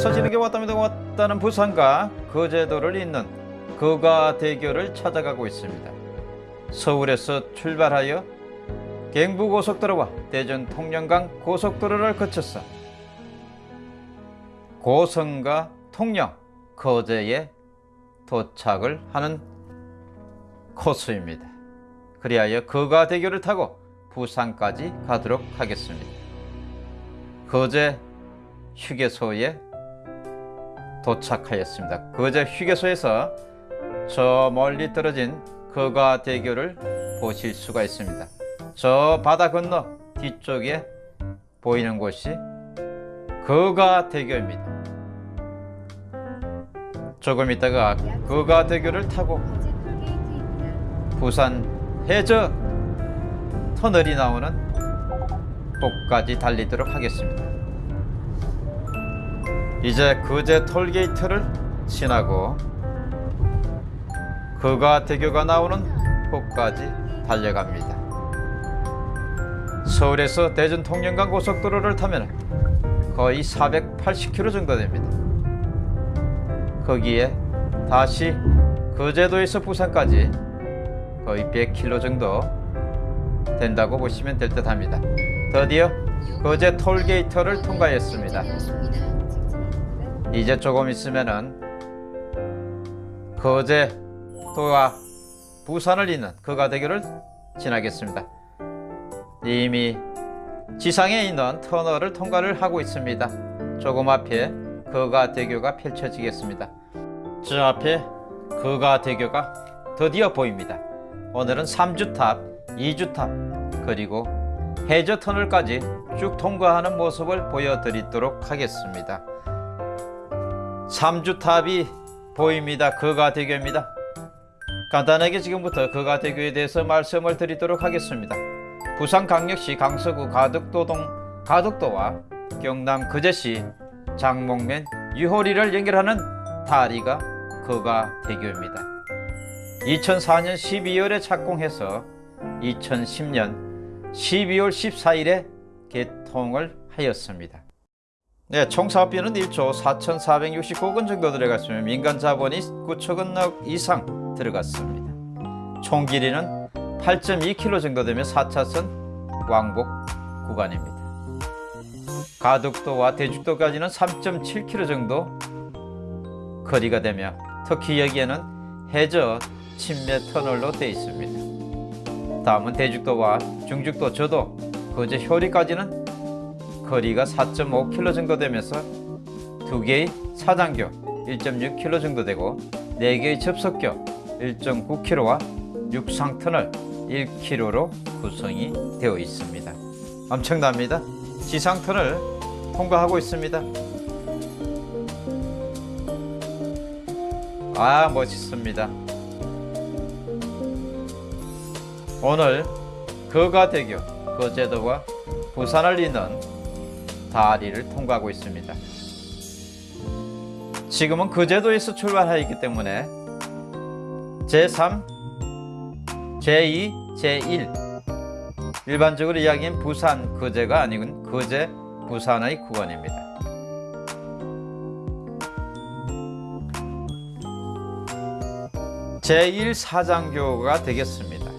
왔다 와서 지는 게 왔답니다. 왔다는 부산과 거제도를 잇는 거가 대교를 찾아가고 있습니다. 서울에서 출발하여 경부고속도로와 대전 통영간 고속도로를 거쳐서 고성과 통영, 거제에 도착을 하는 코스입니다. 그리하여 거가대교를 타고 부산까지 가도록 하겠습니다. 거제 휴게소에 도착하였습니다. 거제 휴게소에서 저 멀리 떨어진 거가 대교를 보실 수가 있습니다. 저 바다 건너 뒤쪽에 보이는 곳이 거가 대교입니다. 조금 있다가 거가 대교를 타고 부산 해저 터널이 나오는 곳까지 달리도록 하겠습니다. 이제 거제 톨게이트를 지나고 거가대교가 나오는 곳까지 달려갑니다. 서울에서 대전 통영간 고속도로를 타면 거의 480km 정도 됩니다. 거기에 다시 거제도에서 부산까지 거의 100km 정도 된다고 보시면 될 듯 합니다. 드디어 거제 톨게이트를 통과했습니다. 이제 조금 있으면은 거제도와 부산을 잇는 거가대교를 지나겠습니다. 이미 지상에 있는 터널을 통과를 하고 있습니다. 조금 앞에 거가 대교가 펼쳐지겠습니다. 저 앞에 거가 대교가 드디어 보입니다. 오늘은 3주탑, 2주탑, 그리고 해저 터널까지 쭉 통과하는 모습을 보여드리도록 하겠습니다. 3주탑이 보입니다. 거가대교입니다. 간단하게 지금부터 거가대교에 대해서 말씀을 드리도록 하겠습니다. 부산광역시 강서구 가덕도동 가덕도와 경남 거제시 장목면 유호리를 연결하는 다리가 거가대교입니다. 2004년 12월에 착공해서 2010년 12월 14일에 개통을 하였습니다. 네, 총 사업비는 1조 4,469억 원 정도 들어갔으며 민간 자본이 9천억 이상 들어갔습니다. 총 길이는 8.2km 정도 되며 4차선 왕복 구간입니다. 가덕도와 대죽도까지는 3.7km 정도 거리가 되며 특히 여기에는 해저 침매 터널로 되어 있습니다. 다음은 대죽도와 중죽도 저도 거제 효리까지는 거리가 4.5km 정도 되면서 두 개의 사장교 1.6km 정도 되고 네 개의 접속교 1.9km와 육상터널 1km로 구성이 되어 있습니다. 엄청납니다. 지상터널 통과하고 있습니다. 아 멋있습니다. 오늘 거가대교 거제도와 부산을 잇는 다리를 통과하고 있습니다. 지금은 거제도에서 출발하였기 때문에 제3, 제2, 제1 일반적으로 이야기는 부산 거제가 아니군 거제 부산의 구간입니다. 제1사장교가 되겠습니다.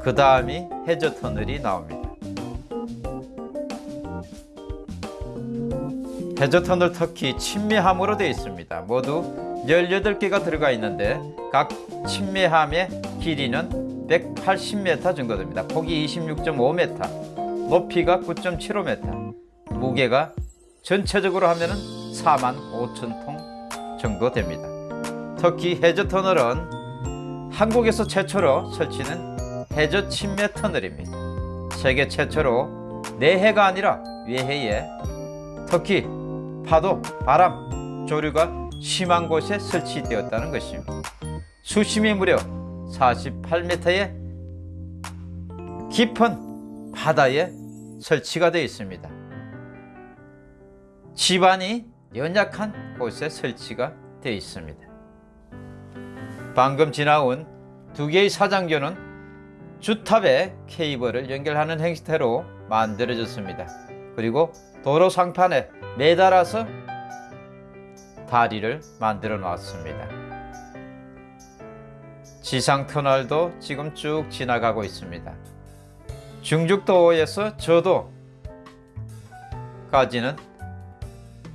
그 다음이 해저터널이 나옵니다. 해저터널 특히 침매함으로 되어 있습니다. 모두 18개가 들어가 있는데 각 침매함의 길이는 180m 정도 됩니다. 폭이 26.5m, 높이가 9.75m, 무게가 전체적으로 하면 4만 5천 통 정도 됩니다. 특히 해저터널은 한국에서 최초로 설치는 해저 침매 터널입니다. 세계 최초로 내해가 아니라 외해에 특히 파도, 바람, 조류가 심한 곳에 설치되었다는 것입니다. 수심이 무려 48m의 깊은 바다에 설치가 되어 있습니다. 지반이 연약한 곳에 설치가 되어 있습니다. 방금 지나온 두 개의 사장교는 주탑에 케이블을 연결하는 행태로 만들어졌습니다. 그리고 도로 상판에 매달아서 다리를 만들어 놨습니다. 지상 터널도 지금 쭉 지나가고 있습니다. 중죽도에서 저도 까지는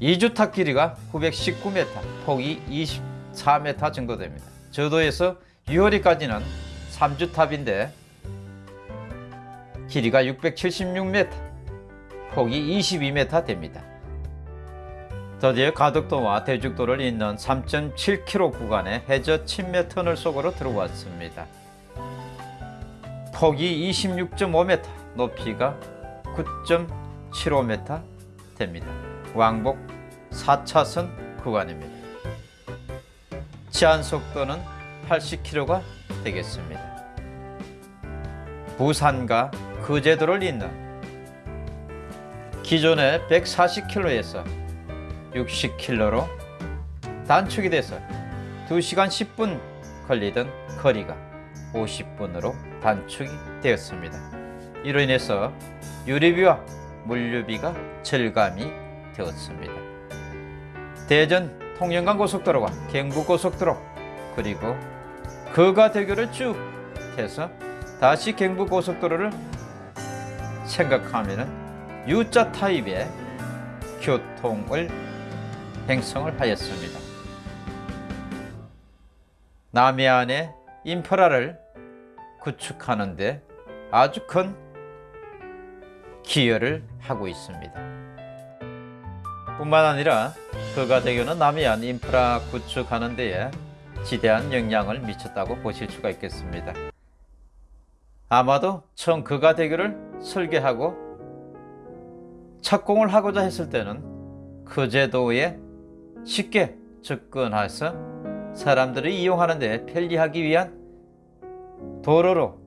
2주탑 길이가 919m, 폭이 24m 정도 됩니다. 저도에서 유호리까지는 3주탑인데 길이가 676m, 폭이 22m 됩니다. 드디어 가덕도와 대죽도를 잇는 3.7km 구간의 해저 침매 터널 속으로 들어왔습니다. 폭이 26.5m, 높이가 9.75m 됩니다. 왕복 4차선 구간입니다. 제한 속도는 80km가 되겠습니다. 부산과 거제도를 잇는 기존의 140km에서 60km로 단축이 돼서 2시간 10분 걸리던 거리가 50분으로 단축이 되었습니다. 이로 인해서 유류비와 물류비가 절감이 되었습니다. 대전 통영간 고속도로와 경부 고속도로 그리고 거가대교를 쭉 해서 다시 경부 고속도로를 생각하면 U자 타입의 교통을 행성을 하였습니다. 남해안의 인프라를 구축하는 데 아주 큰 기여를 하고 있습니다. 뿐만 아니라 거가대교는 남해안 인프라 구축하는 데에 지대한 영향을 미쳤다고 보실 수가 있겠습니다. 아마도 처음 거가대교를 설계하고 착공을 하고자 했을 때는 그 제도에 쉽게 접근해서 사람들이 이용하는 데 편리하기 위한 도로로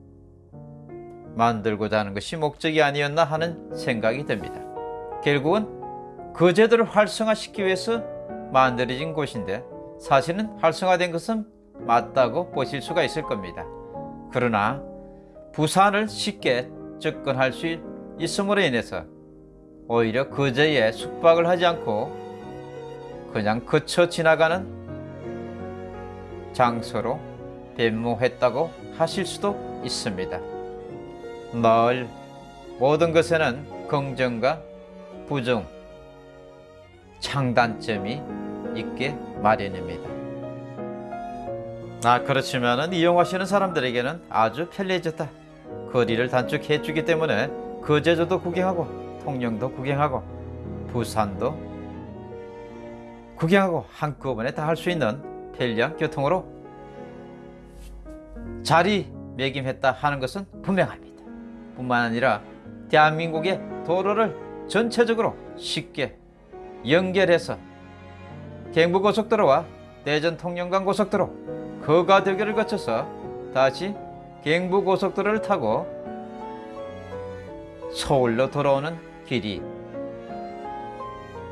만들고자 하는 것이 목적이 아니었나 하는 생각이 듭니다. 결국은 그 제도를 활성화시키기 위해서 만들어진 곳인데 사실은 활성화된 것은 맞다고 보실 수가 있을 겁니다. 그러나 부산을 쉽게 접근할 수 있음으로 인해서 오히려 그제에 숙박을 하지 않고 그냥 그쳐 지나가는 장소로 변모했다고 하실 수도 있습니다. 늘 모든 것에는 긍정과 부정, 장단점이 있게 마련입니다. 아 그렇지만은 이용하시는 사람들에게는 아주 편리해졌다. 거리를 단축해 주기 때문에 거제도도 구경하고 통영도 구경하고 부산도 구경하고 한꺼번에 다 할 수 있는 편리한 교통으로 자리매김했다 하는 것은 분명합니다. 뿐만 아니라 대한민국의 도로를 전체적으로 쉽게 연결해서 경부고속도로와 대전 통영간 고속도로 거가대교를 거쳐서 다시 경부고속도로를 타고 서울로 돌아오는 길이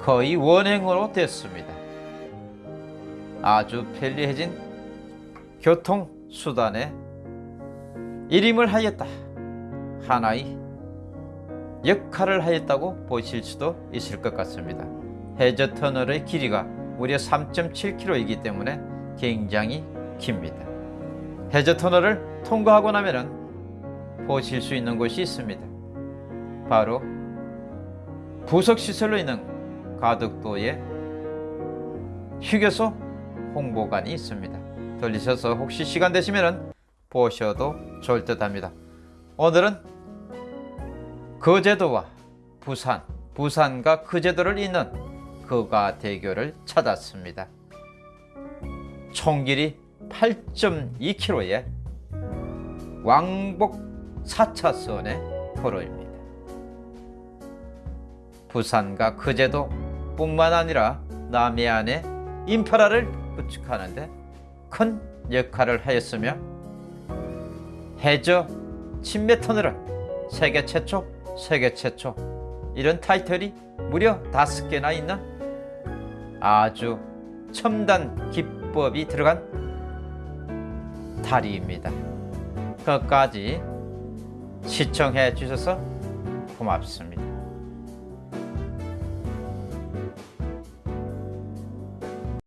거의 원행으로 됐습니다. 아주 편리해진 교통수단의 일임을 하였다. 하나의 역할을 하였다고 보실 수도 있을 것 같습니다. 해저 터널의 길이가 무려 3.7km이기 때문에 굉장히 깁니다. 해저 터널을 통과하고 나면은 보실 수 있는 곳이 있습니다. 바로 부석시설로 있는 가덕도의 휴게소 홍보관이 있습니다. 들리셔서 혹시 시간 되시면 보셔도 좋을 듯 합니다. 오늘은 거제도와 부산, 부산과 거제도를 잇는 거가 대교를 찾았습니다. 총 길이 8.2km의 왕복 4차선의 도로입니다. 부산과 거제도 뿐만 아니라 남해안의 인프라를 구축하는데 큰 역할을 하였으며 해저 침매 터널을 세계 최초, 세계 최초 이런 타이틀이 무려 다섯 개나 있는 아주 첨단 기법이 들어간 다리입니다. 끝까지 시청해 주셔서 고맙습니다.